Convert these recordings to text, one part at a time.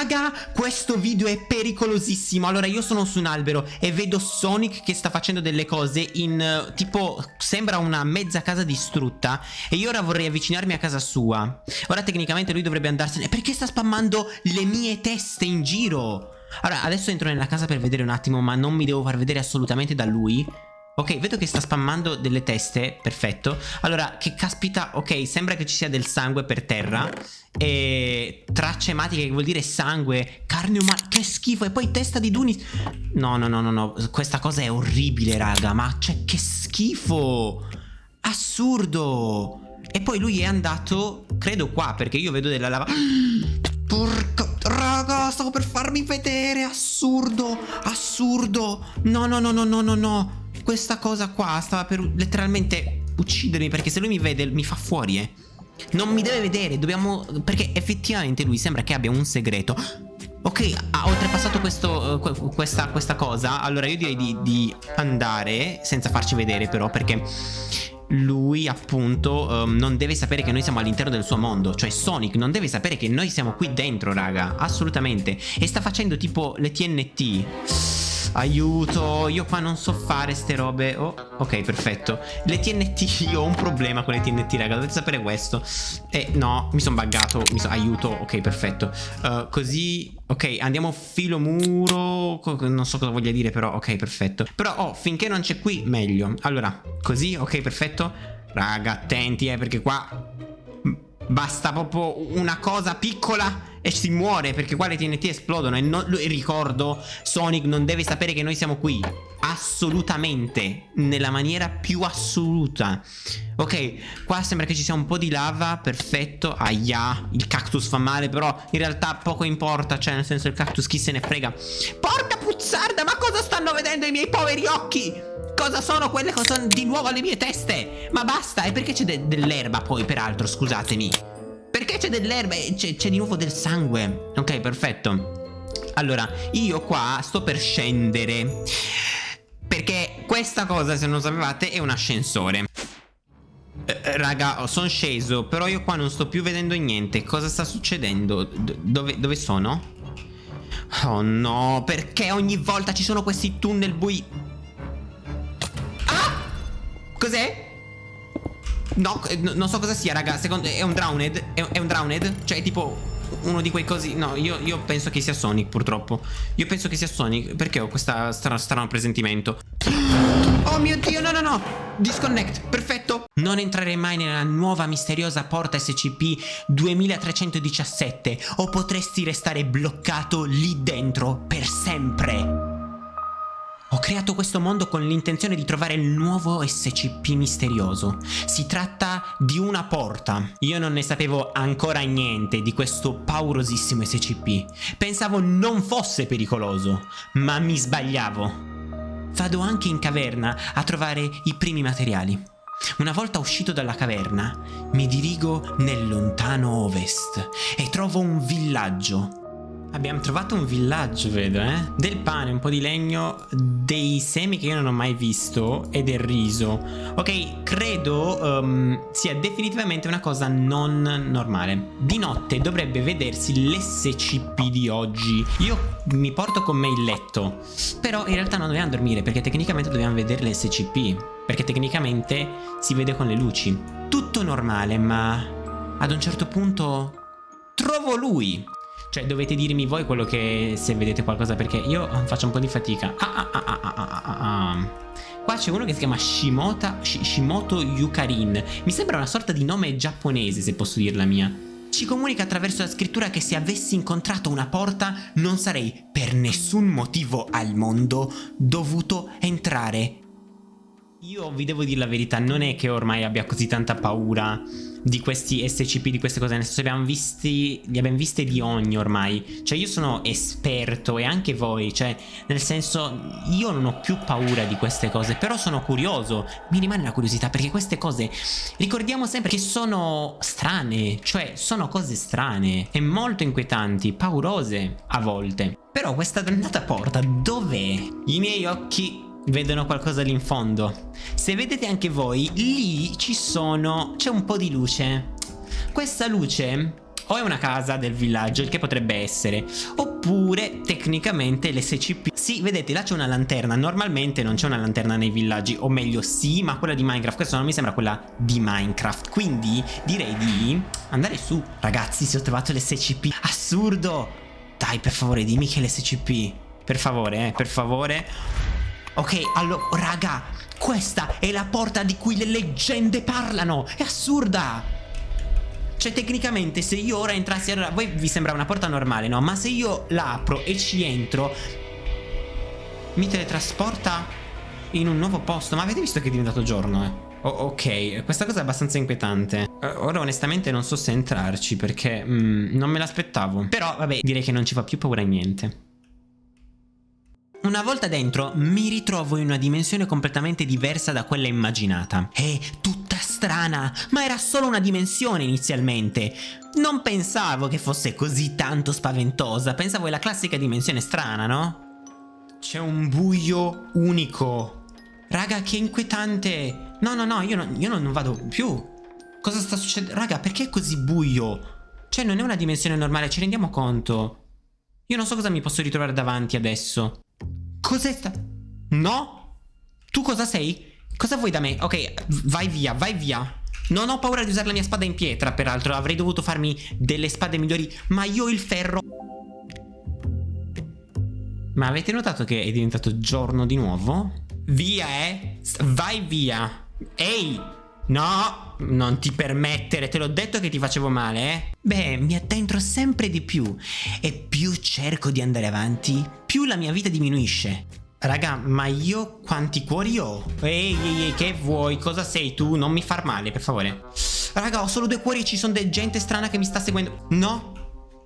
Raga, questo video è pericolosissimo. Allora, io sono su un albero e vedo Sonic che sta facendo delle cose in uh, tipo sembra una mezza casa distrutta e io ora vorrei avvicinarmi a casa sua. Ora tecnicamente lui dovrebbe andarsene. Perché sta spammando le mie teste in giro? Allora, adesso entro nella casa per vedere un attimo, ma non mi devo far vedere assolutamente da lui. Ok, vedo che sta spammando delle teste, perfetto. Allora, che caspita, ok, sembra che ci sia del sangue per terra. E tracce ematiche, che vuol dire sangue Carne umana, che schifo E poi testa di Dunis. No, no, no, no, no, questa cosa è orribile, raga Ma cioè, che schifo. Assurdo. E poi lui è andato, credo qua, perché io vedo della lava. Porca Raga, stavo per farmi vedere Assurdo, assurdo. No, no, no, no, no, no, no questa cosa qua stava per letteralmente uccidermi perché se lui mi vede mi fa fuori, eh. Non mi deve vedere, dobbiamo... Perché effettivamente lui sembra che abbia un segreto. Ok, ha oltrepassato questo, uh, questa, questa, cosa. Allora io direi di, di, andare, senza farci vedere però, perché lui appunto um, non deve sapere che noi siamo all'interno del suo mondo. Cioè Sonic non deve sapere che noi siamo qui dentro, raga. Assolutamente. E sta facendo tipo le TNT. Aiuto, io qua non so fare ste robe. Oh, ok, perfetto. Le TNT, io ho un problema con le TNT, raga Dovete sapere questo. Eh, no, mi sono buggato mi so, Aiuto, ok, perfetto. Uh, Così, ok, andiamo filo muro Non so cosa voglia dire però Ok, perfetto. Però, oh, finché non c'è qui, meglio. Allora, così, ok, perfetto. Raga, attenti, eh, perché qua Basta proprio una cosa piccola e si muore perché qua le TNT esplodono e, non, ricordo Sonic non deve sapere che noi siamo qui. Assolutamente nella maniera più assoluta. Ok qua sembra che ci sia un po' di lava perfetto aia il cactus fa male però in realtà poco importa cioè nel senso il cactus chi se ne frega. Porca puzzarda ma cosa stanno vedendo i miei poveri occhi? Cosa sono quelle che sono di nuovo alle mie teste? Ma basta e perché c'è de dell'erba poi peraltro scusatemi c'è dell'erba e c'è di nuovo del sangue Ok perfetto Allora io qua sto per scendere Perché questa cosa se non sapevate è un ascensore eh, eh raga, sono sceso, però io qua non sto più vedendo niente. Cosa sta succedendo? D dove, dove sono? Oh no, perché ogni volta ci sono questi tunnel bui? Ah! Cos'è? No, eh, non so cosa sia, raga. Secondo, è un drowned? È, è un drowned? Cioè, tipo, uno di quei cosi. No, io, io, penso che sia Sonic, purtroppo. Io penso che sia Sonic. Perché ho questo strano, strano presentimento? Oh mio dio, no, no, no. Disconnect, perfetto. Non entrerei mai nella nuova misteriosa porta SCP 2317 o potresti restare bloccato lì dentro per sempre. Ho creato questo mondo con l'intenzione di trovare il nuovo SCP misterioso. Si tratta di una porta. Io non ne sapevo ancora niente di questo paurosissimo SCP. Pensavo non fosse pericoloso, ma mi sbagliavo. Vado anche in caverna a trovare i primi materiali. Una volta uscito dalla caverna, mi dirigo nel lontano ovest e trovo un villaggio Abbiamo trovato un villaggio, vedo, eh? Del pane, un po' di legno, dei semi che io non ho mai visto e del riso. Ok, credo um, sia definitivamente una cosa non normale. Di notte dovrebbe vedersi l'SCP di oggi. Io mi porto con me il letto, però in realtà non dobbiamo dormire perché tecnicamente dobbiamo vedere l'SCP. Perché tecnicamente si vede con le luci. Tutto normale, ma ad un certo punto trovo lui. Cioè dovete dirmi voi quello che se vedete qualcosa perché io faccio un po' di fatica. Ah, ah, ah, ah, ah, ah, ah. Qua c'è uno che si chiama Shimota, Shimoto Yukarin. Mi sembra una sorta di nome giapponese se posso dirla mia. Ci comunica attraverso la scrittura che se avessi incontrato una porta non sarei per nessun motivo al mondo dovuto entrare. Io vi devo dire la verità, non è che ormai abbia così tanta paura di questi SCP, di queste cose, nel senso abbiamo visti, li abbiamo viste di ogni ormai, cioè io sono esperto e anche voi, cioè nel senso io non ho più paura di queste cose, però sono curioso, mi rimane la curiosità perché queste cose ricordiamo sempre che sono strane, cioè sono cose strane e molto inquietanti, paurose a volte. Però questa dannata porta dov'è? I miei occhi vedono qualcosa lì in fondo. Se vedete anche voi, lì ci sono... c'è un po' di luce. Questa luce O è una casa del villaggio, il che potrebbe essere. Oppure, tecnicamente, l'SCP. Sì, vedete, là c'è una lanterna. Normalmente non c'è una lanterna nei villaggi. O meglio, sì, ma quella di Minecraft. Questa non mi sembra quella di Minecraft. Quindi, direi di andare su. Ragazzi, si ho trovato l'SCP. Assurdo! Dai, per favore, dimmi che è l'SCP. Per favore, eh, per favore. Ok, allora, raga, questa è la porta di cui le leggende parlano. È assurda! Cioè tecnicamente se io ora entrassi Allora voi vi sembra una porta normale no? Ma se io la apro e ci entro Mi teletrasporta In un nuovo posto Ma avete visto che è diventato giorno eh? Oh, ok, questa cosa è abbastanza inquietante uh, Ora onestamente non so se entrarci Perché mm, non me l'aspettavo Però vabbè direi che non ci fa più paura niente una volta dentro mi ritrovo in una dimensione completamente diversa da quella immaginata. È tutta strana, ma era solo una dimensione inizialmente. Non pensavo che fosse così tanto spaventosa, pensavo è la classica dimensione strana, no? C'è un buio unico. Raga, che inquietante. No, no, no, io, no, io non vado più. Cosa sta succedendo? Raga, perché è così buio? Cioè, non è una dimensione normale, ci rendiamo conto? Io non so cosa mi posso ritrovare davanti adesso. Cos'è sta... No? Tu cosa sei? Cosa vuoi da me? Ok, vai via, vai via. Non ho paura di usare la mia spada in pietra, peraltro. Avrei dovuto farmi delle spade migliori, ma io il ferro... Ma avete notato che è diventato giorno di nuovo? Via, eh? Vai via. Ehi! No, non ti permettere, te l'ho detto che ti facevo male, eh? Beh, mi addentro sempre di più e più cerco di andare avanti, più la mia vita diminuisce. Raga, ma io quanti cuori ho? Ehi, ehi, ehi, che vuoi? Cosa sei tu? Non mi far male, per favore. Raga, ho solo due cuori e ci sono gente strana che mi sta seguendo. No?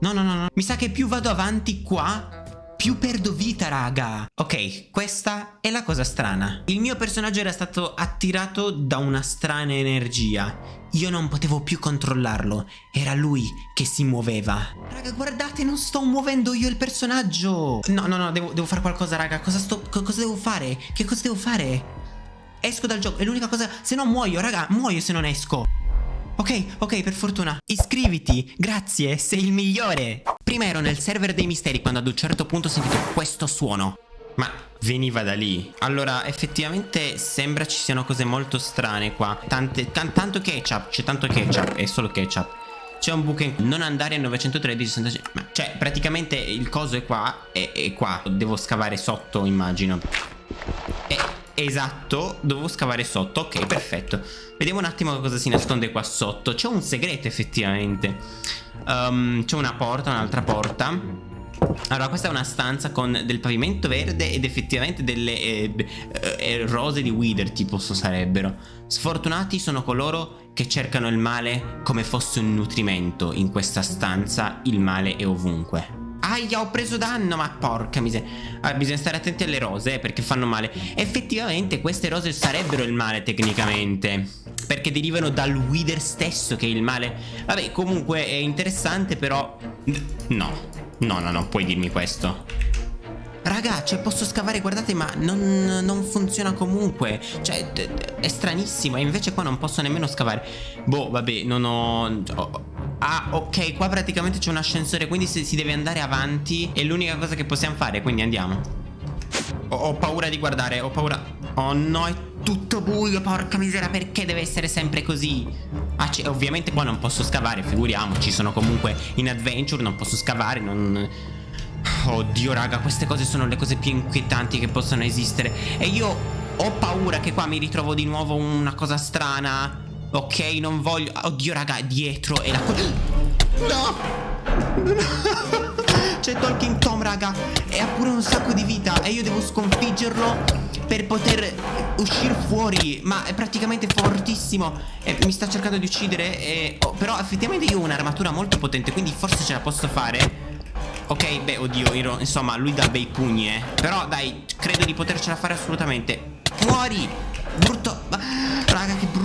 No, no, no, no. Mi sa che più vado avanti qua, più perdo vita, raga. Ok, questa è la cosa strana. Il mio personaggio era stato attirato da una strana energia. Io non potevo più controllarlo. Era lui che si muoveva. Raga, guardate, non sto muovendo io il personaggio. No, no, no, devo, devo fare qualcosa, raga. Cosa, sto, cosa devo fare? Che cosa devo fare? Esco dal gioco, è l'unica cosa... Se no muoio, raga, muoio se non esco. Ok, ok, per fortuna. Iscriviti, grazie, sei il migliore. Prima ero nel server dei misteri quando ad un certo punto ho sentito questo suono. Ma veniva da lì. Allora, effettivamente sembra ci siano cose molto strane qua. Tante, tanto ketchup, c'è tanto ketchup, è solo ketchup. C'è un buco in... Non andare a 913 65 Ma cioè praticamente il coso è qua E, e qua Devo scavare sotto immagino E Esatto, dovevo scavare sotto. Ok, perfetto. Vediamo un attimo cosa si nasconde qua sotto. C'è un segreto effettivamente. Um, C'è una porta, un'altra porta. Allora questa è una stanza con del pavimento verde ed effettivamente delle eh, eh, rose di wither tipo sarebbero. Sfortunati sono coloro che cercano il male come fosse un nutrimento In questa stanza il male è ovunque Aia, ho preso danno, ma porca miseria. Ah, bisogna stare attenti alle rose, eh, perché fanno male. Effettivamente queste rose sarebbero il male, tecnicamente. Perché derivano dal wither stesso, che è il male. Vabbè, comunque è interessante, però... No, no, no, no, puoi dirmi questo. Raga, cioè posso scavare, guardate, ma non, non funziona comunque. Cioè, è stranissimo. E invece qua non posso nemmeno scavare. Boh, vabbè, non ho Ah, ok, qua praticamente c'è un ascensore, quindi si deve andare avanti. È l'unica cosa che possiamo fare, quindi andiamo. Ho, ho paura di guardare, ho paura... Oh no, è tutto buio, porca misera, perché deve essere sempre così? Ah, ovviamente qua non posso scavare, figuriamoci, sono comunque in adventure, non posso scavare, non... Oddio, raga, queste cose sono le cose più inquietanti che possono esistere. E io ho paura che qua mi ritrovo di nuovo una cosa strana. Ok, non voglio... Oddio, raga, dietro e la... No! C'è Talking Tom, raga. E ha pure un sacco di vita. E io devo sconfiggerlo Per poter uscire fuori. Ma è praticamente fortissimo. E mi sta cercando di uccidere e... oh, Però effettivamente io ho un'armatura molto potente Quindi forse ce la posso fare. Ok, beh, oddio, io, insomma, lui dà bei pugni, eh. Però, dai, credo di potercela fare assolutamente. Muori Brutto! Raga che brutto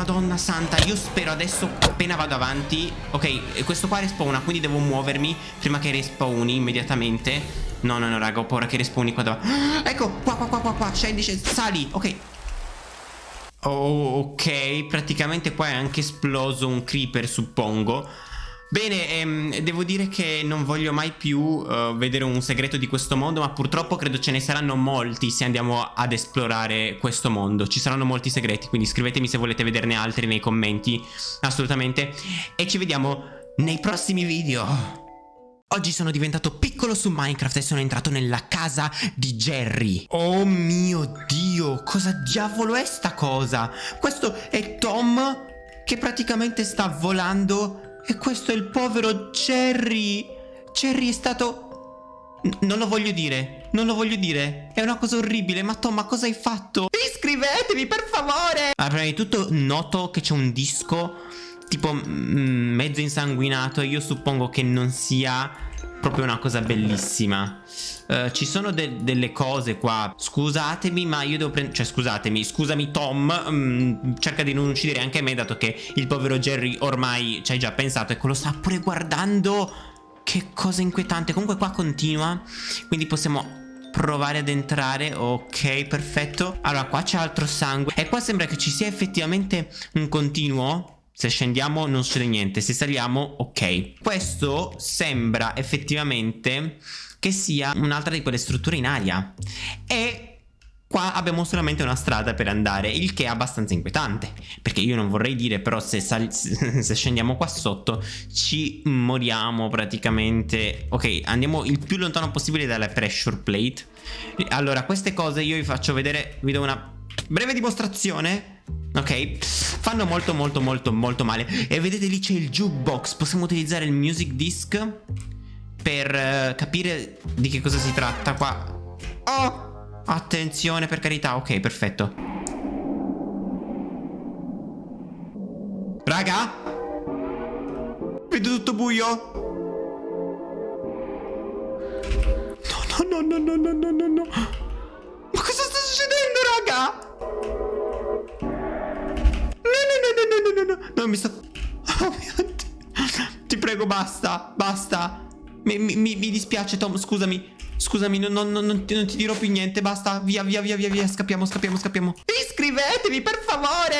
madonna santa Io spero adesso appena vado avanti Ok questo qua respawna Quindi devo muovermi prima che respawni immediatamente. No no no raga ho paura che respawni qua davanti Ecco qua qua qua qua qua Scendi scendi Sali ok. Oh ok Praticamente qua è anche esploso un creeper suppongo Bene, ehm, devo dire che non voglio mai più uh, vedere un segreto di questo mondo, ma purtroppo credo ce ne saranno molti se andiamo ad esplorare questo mondo. Ci saranno molti segreti, quindi scrivetemi se volete vederne altri nei commenti, assolutamente. E ci vediamo nei prossimi video. Oggi sono diventato piccolo su Minecraft e sono entrato nella casa di Jerry. Oh mio Dio, cosa diavolo è sta cosa? Questo è Tom che praticamente sta volando e questo è il povero Jerry. Jerry è stato... N non lo voglio dire, non lo voglio dire. È una cosa orribile, ma Tom, ma cosa hai fatto? Iscrivetevi, per favore! Allora, prima di tutto noto che c'è un disco tipo mezzo insanguinato. Io suppongo che non sia proprio una cosa bellissima. Uh, ci sono de delle cose qua. Scusatemi, ma io devo prendere. Cioè, scusatemi, scusami, Tom. Um, cerca di non uccidere anche me, dato che il povero Jerry ormai ci hai già pensato. Ecco, lo sta pure guardando. Che cosa inquietante. Comunque, qua continua. Quindi possiamo provare ad entrare ok perfetto allora qua c'è altro sangue e qua sembra che ci sia effettivamente un continuo se scendiamo non succede niente, se saliamo ok. Questo sembra effettivamente che sia un'altra di quelle strutture in aria. E Qua abbiamo solamente una strada per andare, il che è abbastanza inquietante. Perché io non vorrei dire, però se, se, scendiamo qua sotto ci moriamo praticamente. Ok, andiamo il più lontano possibile dalla pressure plate. Allora, queste cose io vi faccio vedere, vi do una breve dimostrazione Ok? Fanno molto molto molto molto male. E vedete lì c'è il jukebox. Possiamo utilizzare il music disc Per uh, capire di che cosa si tratta qua. Oh! Attenzione per carità. Ok perfetto. Raga? Vedo tutto buio. No no no no no no no no. Ma cosa sta succedendo raga? No, mi sto... Oh mio Dio. Ti prego, basta, basta. Mi, mi, mi dispiace, Tom, scusami. Scusami, non, non, non, non, ti, non ti dirò più niente, basta. Via, via, via, via, via. Scappiamo, scappiamo, scappiamo. Iscrivetevi, per favore.